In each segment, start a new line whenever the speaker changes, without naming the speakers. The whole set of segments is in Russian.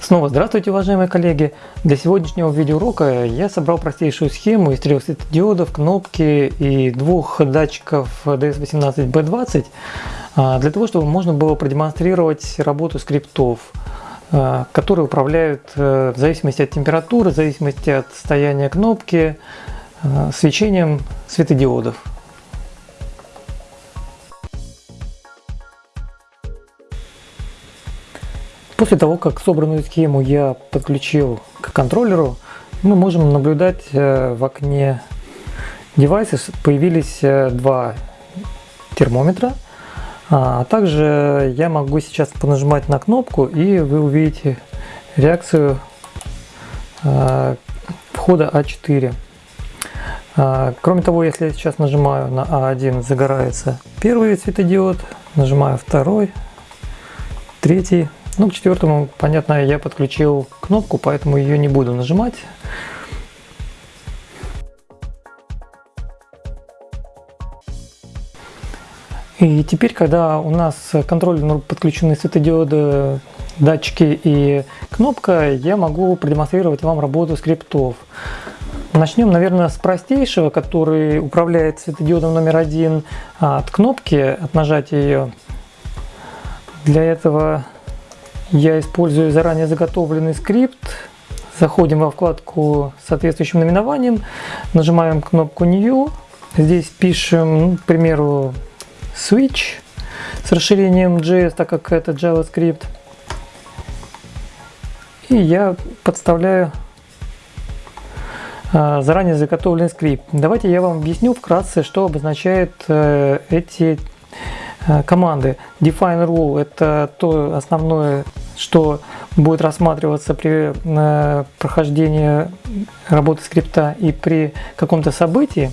Снова здравствуйте, уважаемые коллеги! Для сегодняшнего видеоурока я собрал простейшую схему из трех светодиодов, кнопки и двух датчиков DS18B20 а, для того, чтобы можно было продемонстрировать работу скриптов, которые управляют э, в зависимости от температуры, в зависимости от состояния кнопки, а, свечением светодиодов. После того, как собранную схему я подключил к контроллеру, мы можем наблюдать э, в окне девайса появились э, два термометра, а, а также я могу сейчас понажимать на кнопку и вы увидите реакцию э, входа А4. А, кроме того, если я сейчас нажимаю на А1, загорается первый светодиод, нажимаю второй, третий, ну, к четвертому, понятно, я подключил кнопку, поэтому ее не буду нажимать. И теперь, когда у нас контроллер подключены светодиоды, датчики и кнопка, я могу продемонстрировать вам работу скриптов. Начнем, наверное, с простейшего, который управляет светодиодом номер один от кнопки, от нажатия ее. Для этого я использую заранее заготовленный скрипт. Заходим во вкладку с соответствующим наименованием, нажимаем кнопку New. Здесь пишем, ну, к примеру, switch с расширением JS, так как это JavaScript. И я подставляю а, заранее заготовленный скрипт. Давайте я вам объясню вкратце, что обозначает э, эти Э, команды. Define rule – это то основное, что будет рассматриваться при э, прохождении работы скрипта и при каком-то событии.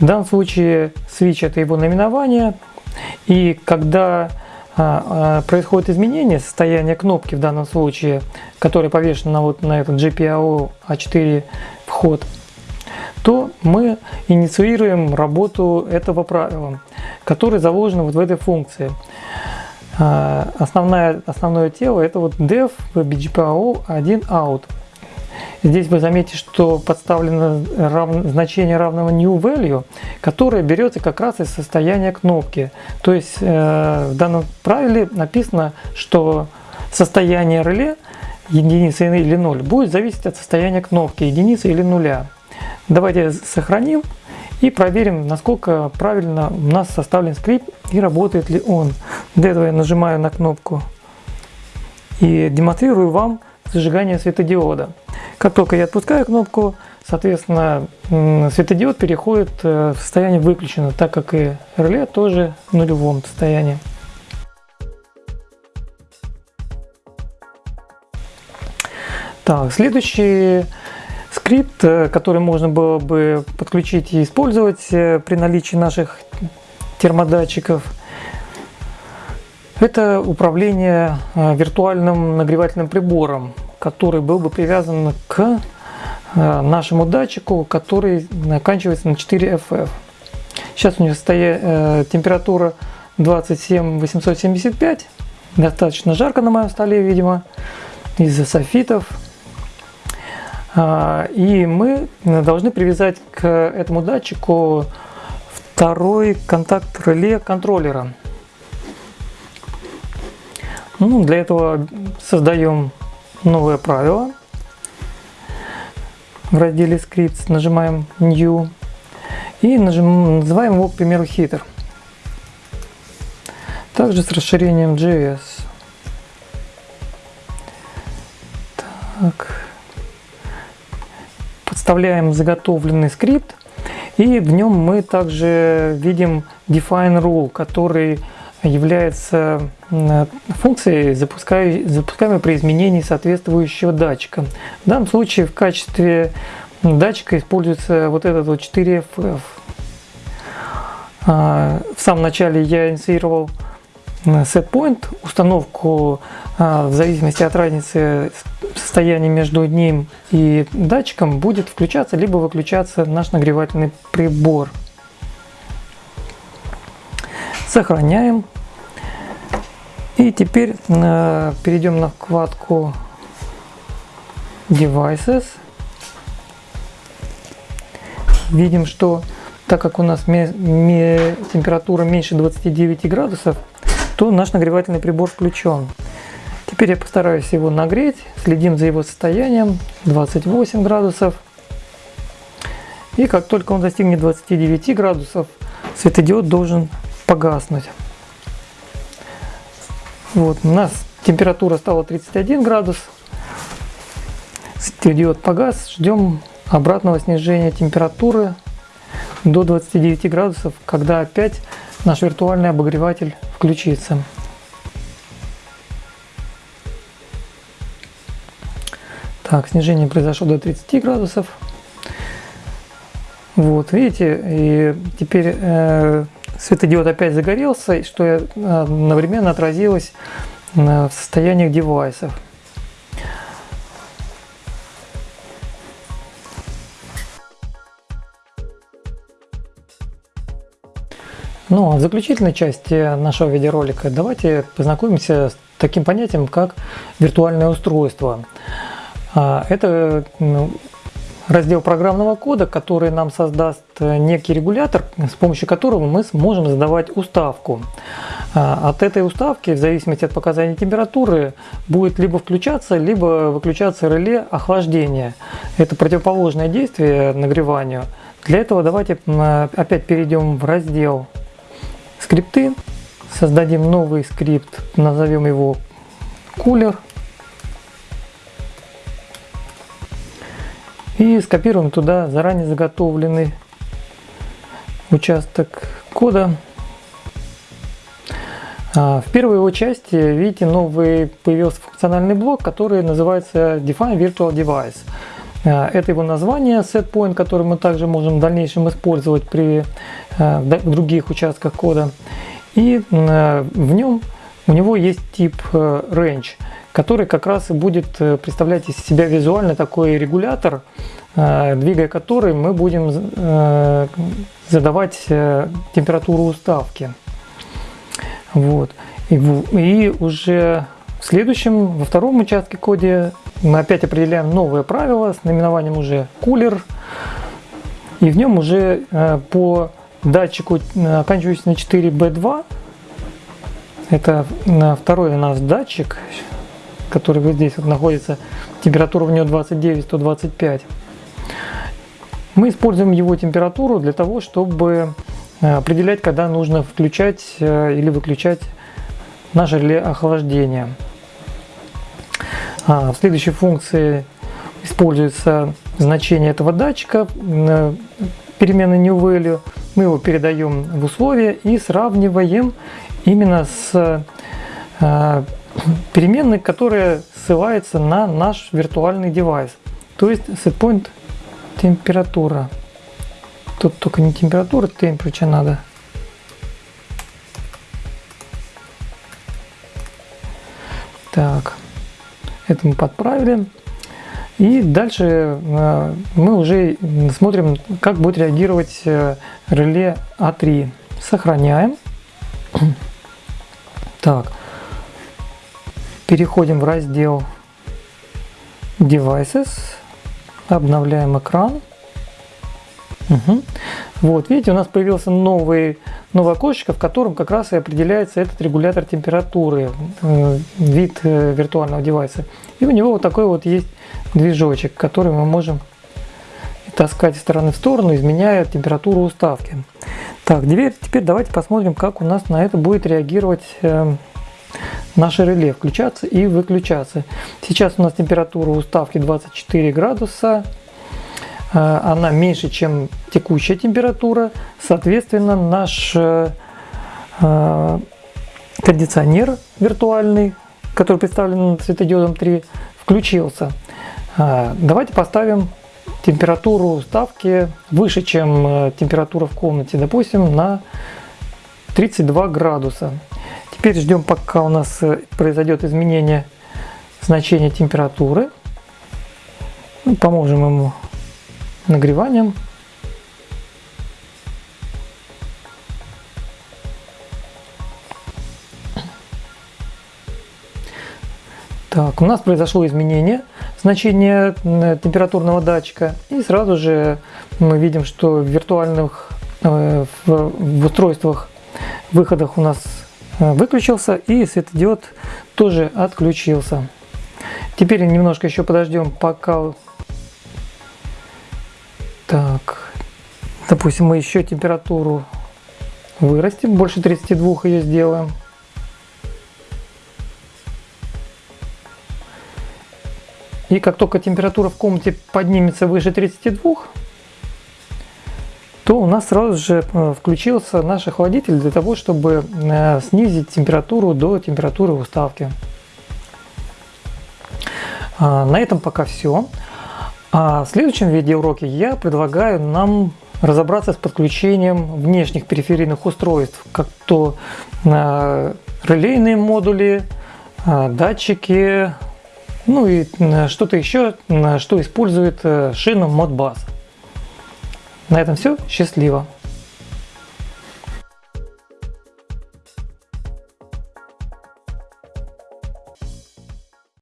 В данном случае switch – это его наименование, и когда происходит изменение состояния кнопки в данном случае, которая повешена вот на этот GPIO A4 вход, то мы инициируем работу этого правила, которое заложено вот в этой функции. А, основное, основное тело это вот def bgpo 1 out. Здесь вы заметите, что подставлено рав... значение равного new value, которое берется как раз из состояния кнопки. То есть э, в данном правиле написано, что состояние реле единица или 0 будет зависеть от состояния кнопки единицы или нуля. Давайте сохраним и проверим, насколько правильно у нас составлен скрипт и работает ли он. Для этого я нажимаю на кнопку и демонстрирую вам зажигание светодиода. Как только я отпускаю кнопку, соответственно, светодиод переходит э, в состояние выключено, так как и реле тоже в нулевом состоянии. Так, следующий скрипт, э, который можно было бы подключить и использовать э, при наличии наших термодатчиков. Это управление виртуальным нагревательным прибором, который был бы привязан к нашему датчику, который оканчивается на 4 FF. Сейчас у него стоит температура 27 875, достаточно жарко на моем столе, видимо, из-за софитов. А, и мы должны привязать к этому датчику второй контакт реле контроллера. Ну, для этого создаем новое правило. В разделе Scripts нажимаем New и нажим, называем его, к примеру, heater. Также с расширением JS. Так вставляем заготовленный скрипт, и в нем мы также видим define rule, который является функцией, запускаемой при изменении соответствующего датчика. В данном случае в качестве датчика используется вот этот вот 4FF. А, в самом начале я инициировал set point, установку в зависимости от разницы состояния между ним и датчиком будет включаться либо выключаться наш нагревательный прибор. Сохраняем. И теперь перейдем на вкладку Devices. Видим, что так как у нас температура меньше 29 градусов, то наш нагревательный прибор включен. Теперь я постараюсь его нагреть, следим за его состоянием, 28 градусов. И как только он достигнет 29 градусов, светодиод должен погаснуть. Вот, у нас температура стала 31 градус, светодиод погас, ждем обратного снижения температуры до 29 градусов, когда опять наш виртуальный обогреватель включится. Так, снижение произошло до 30 градусов. Вот, видите, и теперь э, светодиод опять загорелся, что э, одновременно отразилось в состояниях девайсов. Ну, а в заключительной части нашего видеоролика давайте познакомимся с таким понятием, как виртуальное устройство. А, это раздел программного кода, который нам создаст некий регулятор, с помощью которого мы сможем задавать уставку. А, от этой уставки, в зависимости от показаний температуры, будет либо включаться, либо выключаться реле охлаждения. Это противоположное действие нагреванию. Для этого давайте опять перейдем в раздел скрипты. Создадим новый скрипт, назовем его кулер. И скопируем туда заранее заготовленный участок кода. А, в первой его части, видите, новый появился функциональный блок, который называется Define Virtual Device. А, это его название, setPoint, который мы также можем в дальнейшем использовать при а, других участках кода. И в нем у него есть тип range, который как раз и будет э, представлять из себя визуально такой регулятор, двигая который мы будем э, задавать э, температуру уставки. Вот. И, уже в следующем, во втором участке коде мы опять определяем новое правило с наименованием уже кулер. И в нем уже э, по датчику, э, оканчивающийся на 4B2, это второй у нас датчик, который вот здесь вот находится, температура у него 29-125. Мы используем его температуру для того, чтобы э, определять, когда нужно включать или выключать наше реле охлаждения. А, в следующей функции используется значение этого датчика, переменной new value. Мы его передаем в условия и сравниваем именно с переменной, которая ссылается на наш виртуальный девайс. То есть setPoint температура. Тут только не температура, temperature надо. Так. Это мы подправили. И дальше э, мы уже смотрим, как будет реагировать э, реле А3. Сохраняем. Так. Переходим в раздел Devices. Обновляем экран. Угу. Вот, видите, у нас появился новый, новое окошечко, в котором как раз и определяется этот регулятор температуры, э, вид э, виртуального девайса. И у него вот такой вот есть движочек, который мы можем таскать из стороны в сторону, изменяя температуру уставки. Так, теперь, теперь давайте посмотрим, как у нас на это будет реагировать э, наше реле, включаться и выключаться. Сейчас у нас температура уставки 24 градуса. Э, она меньше, чем текущая температура. Соответственно, наш э, э, кондиционер виртуальный, который представлен светодиодом 3, включился. Давайте поставим температуру ставки выше, чем температура в комнате, допустим, на 32 градуса. Теперь ждем, пока у нас э, произойдет изменение значения температуры. Ну, поможем ему нагреванием. Так, у нас произошло изменение значения температурного датчика. И сразу же мы видим, что в виртуальных э, в, устройствах выходах у нас э, выключился и светодиод тоже отключился. Теперь немножко еще подождем, пока... Так, допустим, мы еще температуру вырастим, больше 32 ее сделаем. И как только температура в комнате поднимется выше 32, то у нас сразу же э, включился наш охладитель для того, чтобы э, снизить температуру до температуры уставки. А, на этом пока все. А в следующем видеоуроке я предлагаю нам разобраться с подключением внешних периферийных устройств, как то э, релейные модули, датчики, ну и что-то еще, что использует шину Modbus. На этом все. Счастливо!